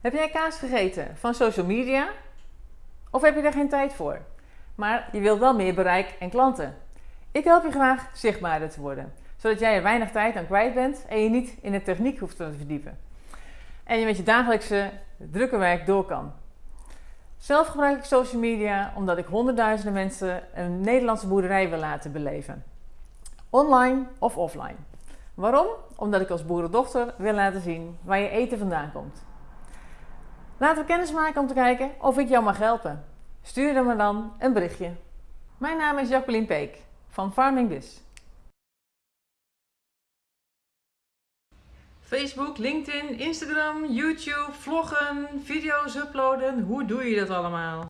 Heb jij kaas gegeten van social media? Of heb je daar geen tijd voor? Maar je wilt wel meer bereik en klanten. Ik help je graag zichtbaarder te worden, zodat jij er weinig tijd aan kwijt bent en je niet in de techniek hoeft te verdiepen. En je met je dagelijkse drukke werk door kan. Zelf gebruik ik social media omdat ik honderdduizenden mensen een Nederlandse boerderij wil laten beleven. Online of offline. Waarom? Omdat ik als boerendochter wil laten zien waar je eten vandaan komt. Laten we kennis maken om te kijken of ik jou mag helpen. Stuur dan me dan een berichtje. Mijn naam is Jacqueline Peek van Farming Biz. Facebook, LinkedIn, Instagram, YouTube, vloggen, video's uploaden. Hoe doe je dat allemaal?